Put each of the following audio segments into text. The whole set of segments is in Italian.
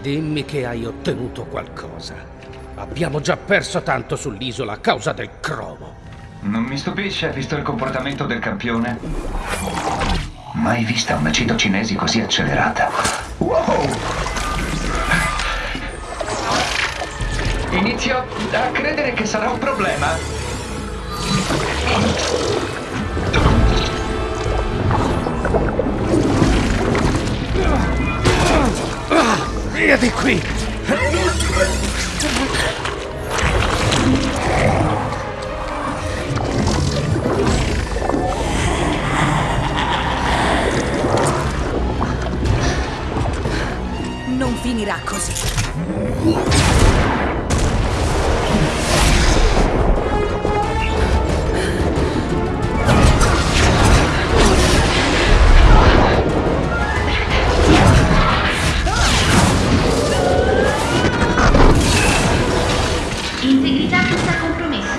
Dimmi che hai ottenuto qualcosa. Abbiamo già perso tanto sull'isola a causa del cromo. Non mi stupisce, visto il comportamento del campione. Mai vista una citocinesi così accelerata. Wow! Inizio a credere che sarà un problema. Via di qui! Non finirà così. Integrità fissa compromessa.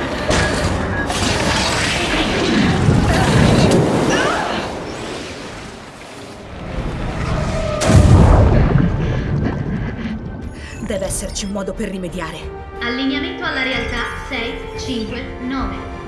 Deve esserci un modo per rimediare. Allineamento alla realtà 6, 5, 9.